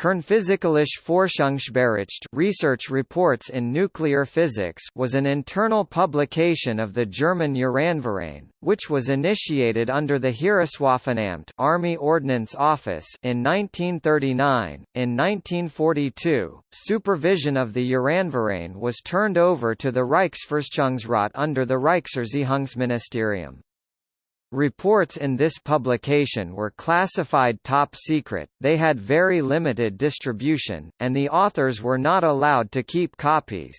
Kernphysikalische Forschungsbericht Research Reports in Nuclear Physics was an internal publication of the German Uranverein, which was initiated under the Heereswaffenamt Army Ordnance Office in 1939. In 1942, supervision of the Uranverein was turned over to the Reichsforschungsrat under the Reichserziehungsministerium. Reports in this publication were classified top secret, they had very limited distribution, and the authors were not allowed to keep copies.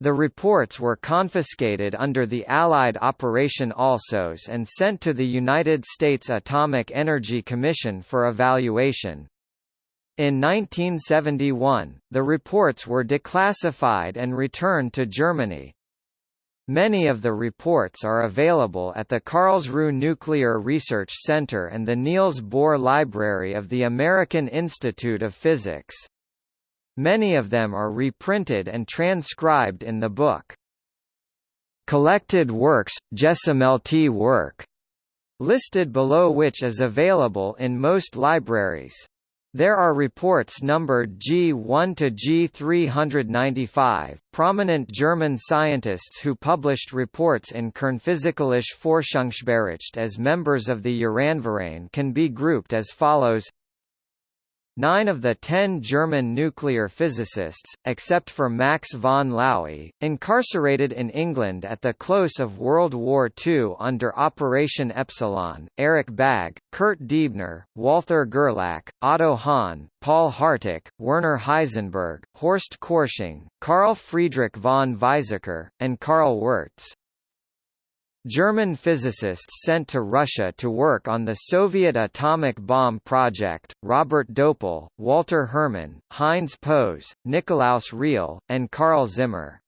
The reports were confiscated under the Allied Operation Alsos and sent to the United States Atomic Energy Commission for evaluation. In 1971, the reports were declassified and returned to Germany. Many of the reports are available at the Karlsruhe Nuclear Research Center and the Niels Bohr Library of the American Institute of Physics. Many of them are reprinted and transcribed in the book. Collected Works, Gesammelte work, listed below which is available in most libraries. There are reports numbered G1 to G395. Prominent German scientists who published reports in Kernphysikalische Forschungsbericht as members of the Uranverein can be grouped as follows Nine of the ten German nuclear physicists, except for Max von Laue, incarcerated in England at the close of World War II under Operation Epsilon, Eric Bagge, Kurt Diebner, Walther Gerlach, Otto Hahn, Paul Hartig, Werner Heisenberg, Horst Korsching, Carl Friedrich von Weizsäcker, and Karl Wirtz. German physicists sent to Russia to work on the Soviet atomic bomb project, Robert Döpel, Walter Herrmann, Heinz Pose, Nikolaus Riehl, and Karl Zimmer.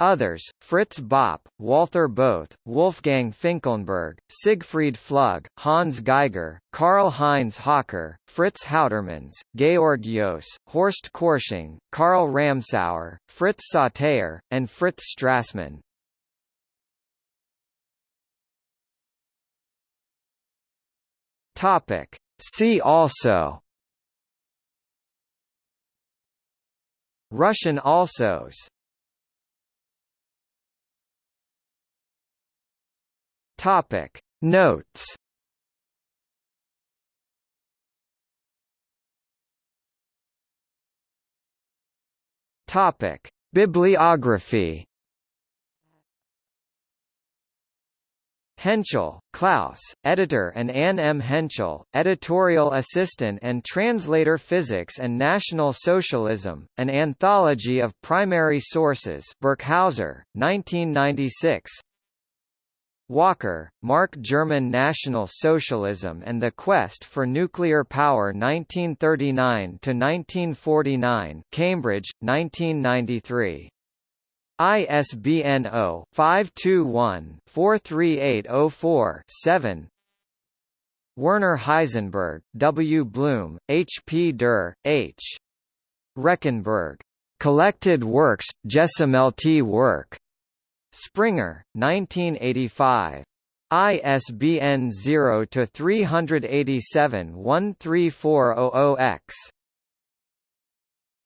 Others, Fritz Bopp, Walther Bothe, Wolfgang Finkelnberg, Siegfried Flügge, Hans Geiger, Karl-Heinz Höcker, Fritz Houtermans, Georg Joos, Horst Korsching, Karl Ramsauer, Fritz Sauter, and Fritz Strassmann. Topic. See also Russian Alsos Topic Notes Topic Bibliography Henschel, Klaus, editor and Anne M. Henschel, editorial assistant and translator Physics and National Socialism, an anthology of primary sources Birkhäuser, 1996 Walker, Mark German National Socialism and the Quest for Nuclear Power 1939–1949 Cambridge, 1993 ISBN 0-521-43804-7 Werner Heisenberg, W. Blum, H. P. Dürr, H. Rechenberg. Collected Works, Gesammelte work. Springer, 1985. ISBN 0-387-13400-X.